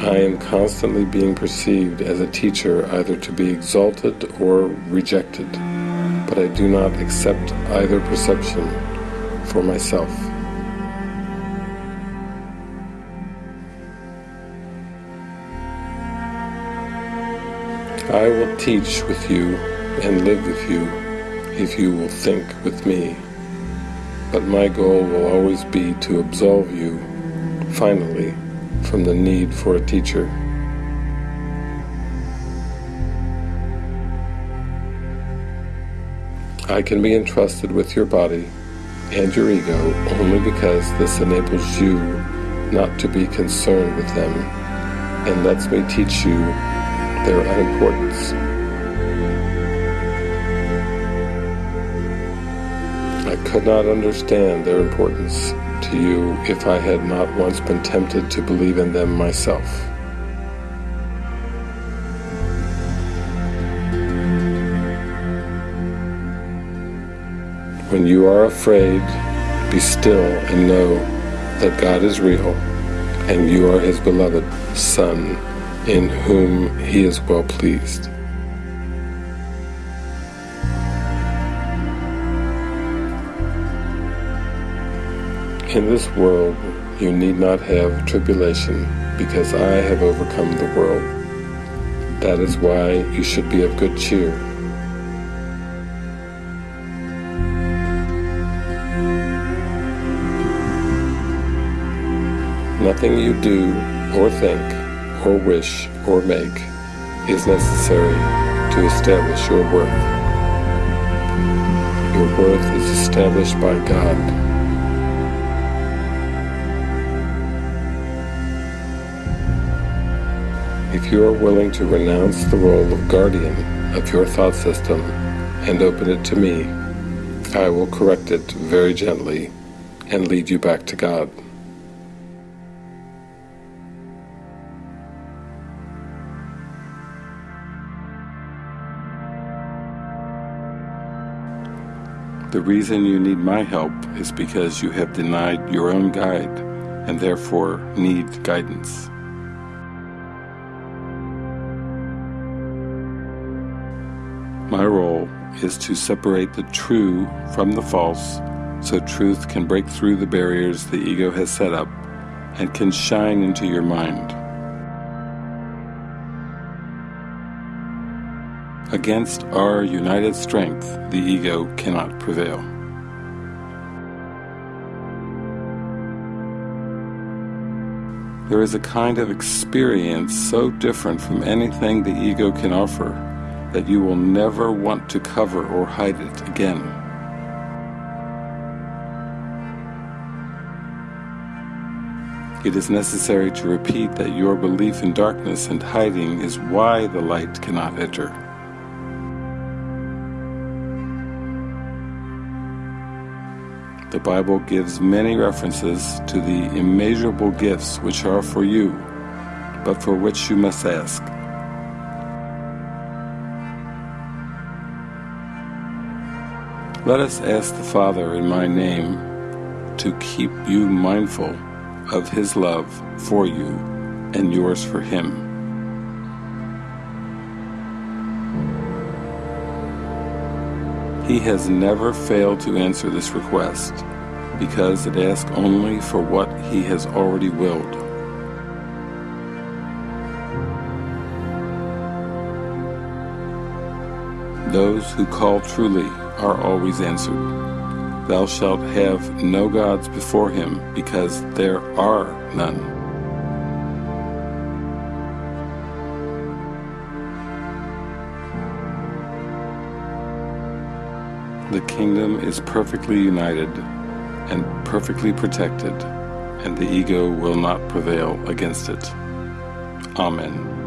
I am constantly being perceived as a teacher either to be exalted or rejected, but I do not accept either perception for myself. I will teach with you and live with you if you will think with me, but my goal will always be to absolve you, finally, from the need for a teacher. I can be entrusted with your body and your ego only because this enables you not to be concerned with them and lets me teach you their unimportance. I could not understand their importance to you if I had not once been tempted to believe in them myself. When you are afraid, be still and know that God is real and you are His beloved Son in whom He is well pleased. In this world you need not have tribulation, because I have overcome the world. That is why you should be of good cheer. Nothing you do or think or wish or make is necessary to establish your worth. Your worth is established by God. If you are willing to renounce the role of guardian of your thought system and open it to me, I will correct it very gently and lead you back to God. The reason you need my help is because you have denied your own guide and therefore need guidance. My role is to separate the true from the false so truth can break through the barriers the ego has set up and can shine into your mind. Against our united strength, the ego cannot prevail. There is a kind of experience so different from anything the ego can offer that you will never want to cover or hide it again. It is necessary to repeat that your belief in darkness and hiding is why the light cannot enter. The Bible gives many references to the immeasurable gifts which are for you, but for which you must ask. Let us ask the Father in my name to keep you mindful of His love for you and yours for Him. He has never failed to answer this request because it asks only for what He has already willed. Those who call truly are always answered. Thou shalt have no gods before him, because there are none. The kingdom is perfectly united and perfectly protected, and the ego will not prevail against it. Amen.